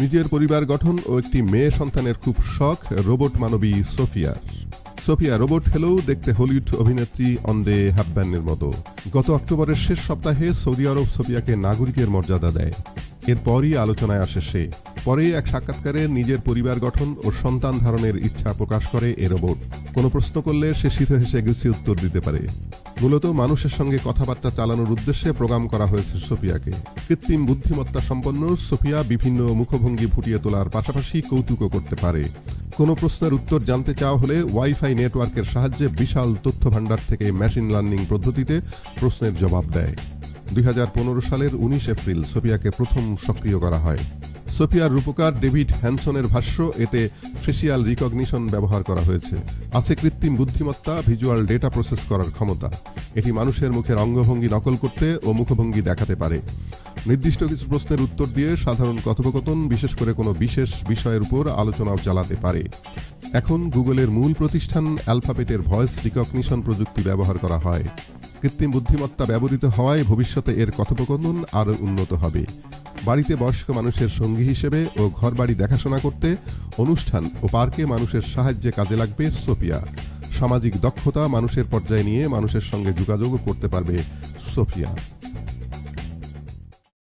নিজের পরিবার গঠন ও একটি মেয়ে সন্তানের খুব শখ, রোবট মানবী সোফিয়ার সোফিয়া রোবট হলেও দেখতে হলিউড অভিনেত্রী অন্ডে হ্যাবব্যানের মতো। গত অক্টোবরের শেষ সপ্তাহে সৌদি আরব সোফিয়াকে নাগরিকের মর্যাদা দেয়। এরপরই আলোচনায় আসে সে। পরে এক সাক্ষাৎকারে নিজের পরিবার গঠন ও সন্তান ধারণের ইচ্ছা প্রকাশ করে এ রোবট। কোনো প্রশ্ন করলে সে শীত হেসে গুছিয়ে উত্তর দিতে পারে। মূলত মানুষের সঙ্গে কথাবার্তা চালানোর উদ্দেশ্যে প্রোগ্রাম করা হয়েছে সোফিয়াকে। কৃত্রিম বুদ্ধিমত্তা সম্পন্ন সোফিয়া বিভিন্ন মুখভঙ্গি ফুটিয়ে তোলার পাশাপাশি কৌতুকও করতে পারে। কোনো প্রশ্নের উত্তর জানতে চাওয়া হলে ওয়াইফাই নেটওয়ার্কের সাহায্যে বিশাল তথ্য ভাণ্ডার থেকে মেশিন লার্নিং পদ্ধতিতে প্রশ্নের জবাব দেয়। দুই হাজার পনেরো সালের উনিশ এপ্রিল সোফিয়াকে প্রথম সক্রিয় করা হয়। সোফিয়ার রূপকার ডেভিড হ্যানসনের ভাষ্য, এতে ফেসিয়াল রিকগনিশন ব্যবহার করা হয়েছে। আছে কৃত্রিম বুদ্ধিমত্তা, ভিজুয়াল ডেটা প্রসেস করার ক্ষমতা। এটি মানুষের মুখের অঙ্গভঙ্গি নকল করতে ও মুখভঙ্গি দেখাতে পারে। নির্দিষ্ট কিছু প্রশ্নের উত্তর দিয়ে সাধারণ কথোপকথন, বিশেষ করে কোনো বিশেষ বিষয়ের উপর আলোচনাও চালাতে পারে। এখন গুগলের মূল প্রতিষ্ঠান অ্যালফাবেটের ভয়েস রিকগনিশন প্রযুক্তি ব্যবহার করা হয়। কৃত্রিম বুদ্ধিমত্তা ব্যবহৃত হওয়ায় ভবিষ্যতে এর কথোপকথন আরও উন্নত হবে। বাড়িতে বয়স্ক মানুষের সঙ্গী হিসেবে ও ঘরবাড়ি দেখাশোনা করতে অনুষ্ঠান ও পার্কে মানুষের সাহায্যে কাজে লাগবে সোফিয়া। সামাজিক দক্ষতা মানুষের পর্যায়ে নিয়ে মানুষের সঙ্গে যোগাযোগও করতে পারবে সোফিয়া।